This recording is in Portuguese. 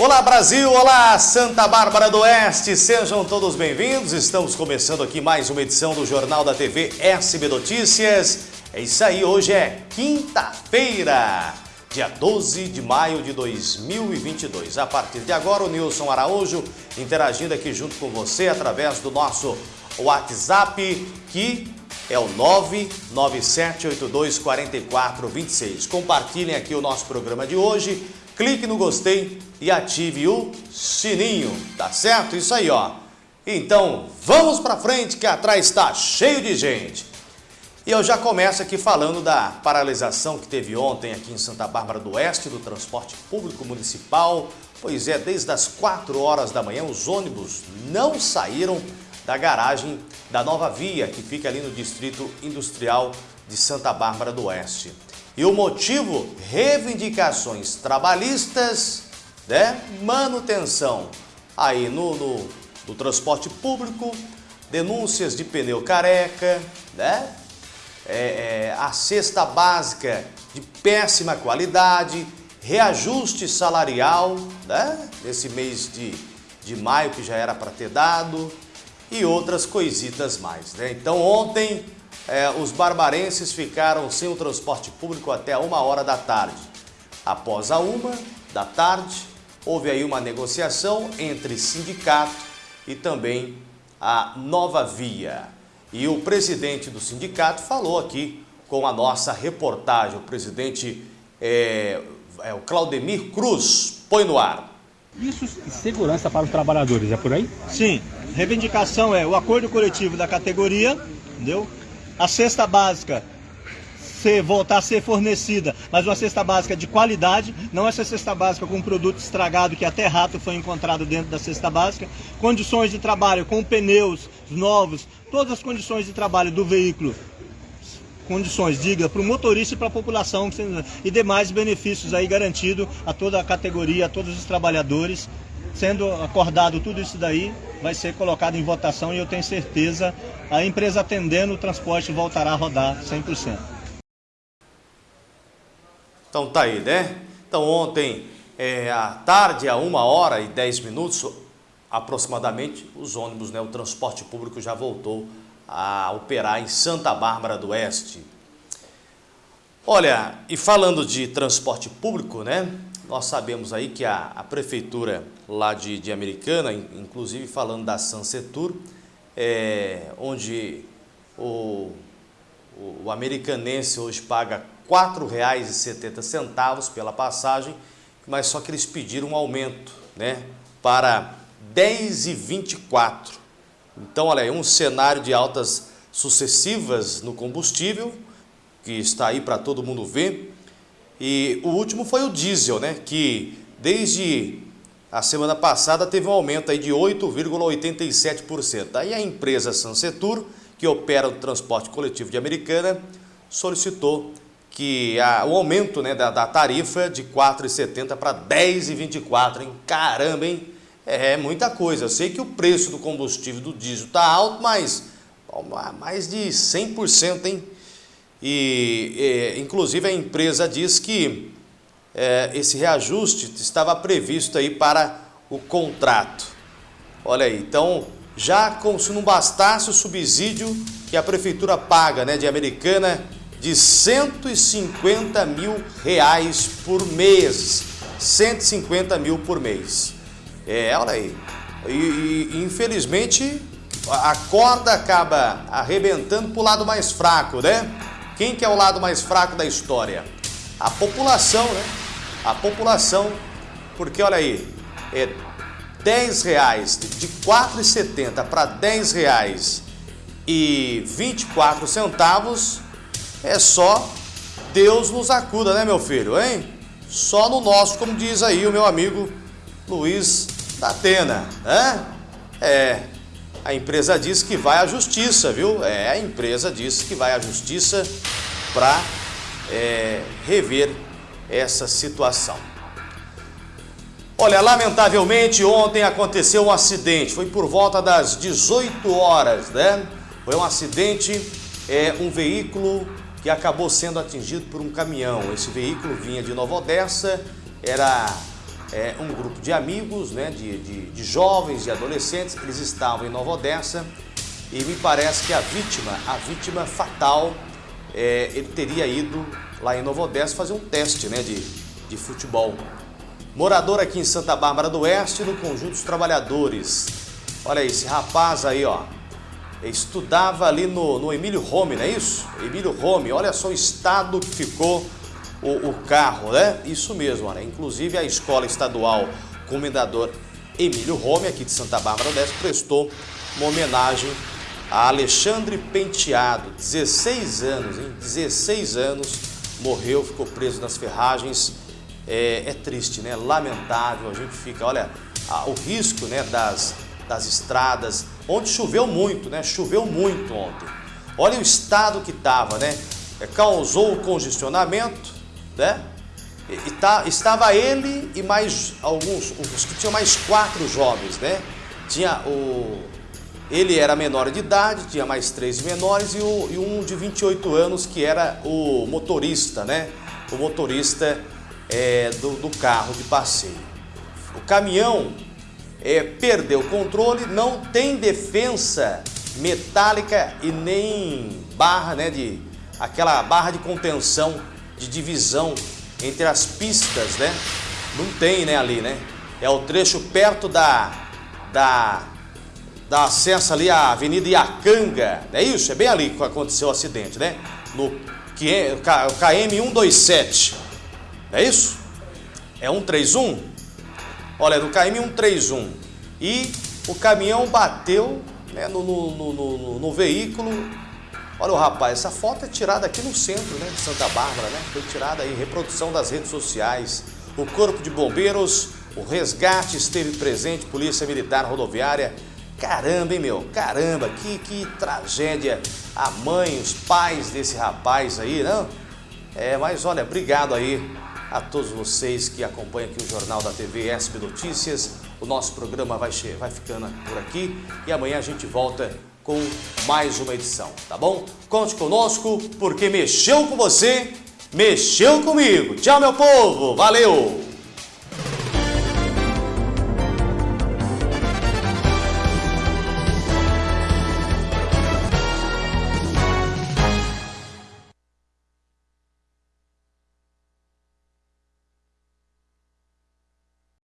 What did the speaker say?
Olá Brasil, olá Santa Bárbara do Oeste, sejam todos bem-vindos. Estamos começando aqui mais uma edição do Jornal da TV SB Notícias. É isso aí, hoje é quinta-feira, dia 12 de maio de 2022. A partir de agora, o Nilson Araújo interagindo aqui junto com você através do nosso WhatsApp, que é o 997824426. Compartilhem aqui o nosso programa de hoje, clique no gostei e ative o sininho, tá certo? Isso aí, ó. Então, vamos para frente que atrás está cheio de gente. E eu já começo aqui falando da paralisação que teve ontem aqui em Santa Bárbara do Oeste do transporte público municipal. Pois é, desde as 4 horas da manhã os ônibus não saíram da garagem da Nova Via, que fica ali no Distrito Industrial de Santa Bárbara do Oeste. E o motivo? Reivindicações trabalhistas, né? manutenção aí no, no, no transporte público, denúncias de pneu careca, né? É, é, a cesta básica de péssima qualidade, reajuste salarial, né? Nesse mês de, de maio que já era para ter dado e outras coisitas mais, né? Então ontem é, os barbarenses ficaram sem o transporte público até uma hora da tarde. Após a uma da tarde, houve aí uma negociação entre sindicato e também a Nova Via. E o presidente do sindicato falou aqui com a nossa reportagem, o presidente é, é o Claudemir Cruz. Põe no ar. Isso segurança para os trabalhadores, é por aí? Sim. Reivindicação é o acordo coletivo da categoria, entendeu? A cesta básica ser, voltar a ser fornecida, mas uma cesta básica de qualidade, não essa cesta básica com um produto estragado que até rato foi encontrado dentro da cesta básica, condições de trabalho com pneus novos, todas as condições de trabalho do veículo, condições dignas para o motorista e para a população e demais benefícios aí garantido a toda a categoria, a todos os trabalhadores. Sendo acordado tudo isso daí, vai ser colocado em votação e eu tenho certeza a empresa atendendo o transporte voltará a rodar 100%. Então tá aí, né? Então ontem, é, à tarde, a uma hora e dez minutos, aproximadamente, os ônibus, né, o transporte público já voltou a operar em Santa Bárbara do Oeste. Olha, e falando de transporte público, né? Nós sabemos aí que a, a prefeitura lá de, de Americana, inclusive falando da Sansetur, é, onde o, o, o americanense hoje paga R$ 4,70 pela passagem, mas só que eles pediram um aumento né, para R$ 10,24. Então, olha aí, um cenário de altas sucessivas no combustível, que está aí para todo mundo ver. E o último foi o diesel, né, que desde a semana passada teve um aumento aí de 8,87%. Aí a empresa Sansetur, que opera o transporte coletivo de Americana, solicitou que a, o aumento né, da, da tarifa de R$ 4,70 para R$ 10,24, hein? Caramba, hein? É, é muita coisa. Eu sei que o preço do combustível do diesel está alto, mas mais de 100%, hein? E, e, inclusive, a empresa diz que é, esse reajuste estava previsto aí para o contrato. Olha aí, então, já como se não bastasse o subsídio que a prefeitura paga né, de Americana de 150 mil reais por mês. 150 mil por mês. É, olha aí. E, e infelizmente a corda acaba arrebentando para o lado mais fraco, né? Quem que é o lado mais fraco da história? A população, né? A população, porque olha aí, é 10 reais, de 4,70 para 10 reais e 24 centavos, é só Deus nos acuda, né, meu filho, hein? Só no nosso, como diz aí o meu amigo Luiz da Atena, né? É, a empresa diz que vai à justiça, viu? É, a empresa diz que vai à justiça para é, rever essa situação. Olha, lamentavelmente ontem aconteceu um acidente, foi por volta das 18 horas, né? Foi um acidente, é, um veículo que acabou sendo atingido por um caminhão. Esse veículo vinha de Nova Odessa, era é, um grupo de amigos, né, de, de, de jovens, de adolescentes, eles estavam em Nova Odessa e me parece que a vítima, a vítima fatal, é, ele teria ido lá em Nova Odessa fazer um teste né, de, de futebol. Morador aqui em Santa Bárbara do Oeste, no Conjunto dos Trabalhadores. Olha esse rapaz aí, ó, estudava ali no, no Emílio Rome, não é isso? Emílio Rome, olha só o estado que ficou o, o carro, né? Isso mesmo, né? Inclusive a escola estadual Comendador Emílio Rome, aqui de Santa Bárbara do prestou uma homenagem a Alexandre Penteado, 16 anos, hein? 16 anos, morreu, ficou preso nas ferragens. É, é triste, né? Lamentável, a gente fica, olha, a, o risco né, das, das estradas, onde choveu muito, né? Choveu muito ontem. Olha o estado que estava, né? É, causou congestionamento, né? E, e tá, estava ele e mais alguns, os que tinham mais quatro jovens, né? Tinha o ele era menor de idade, tinha mais três menores e, o, e, um de 28 anos que era o motorista, né? O motorista é, do, do, carro de passeio. O caminhão é, perdeu o controle, não tem defensa metálica e nem barra, né? De, aquela barra de contenção, de divisão entre as pistas, né? Não tem, né, ali, né? É o trecho perto da, da dá acesso ali à Avenida Iacanga, é isso? É bem ali que aconteceu o acidente, né? No KM 127, é isso? É 131? Olha, no KM 131. E o caminhão bateu né, no, no, no, no, veículo. Olha o rapaz, essa foto é tirada aqui no centro né, de Santa Bárbara, né? Foi tirada aí, reprodução das redes sociais. O Corpo de Bombeiros, o resgate esteve presente, Polícia Militar Rodoviária Caramba, hein, meu? Caramba, que, que tragédia. A mãe, os pais desse rapaz aí, não? É, mas olha, obrigado aí a todos vocês que acompanham aqui o Jornal da TV SB Notícias. O nosso programa vai, vai ficando por aqui e amanhã a gente volta com mais uma edição, tá bom? Conte conosco, porque mexeu com você, mexeu comigo. Tchau, meu povo. Valeu!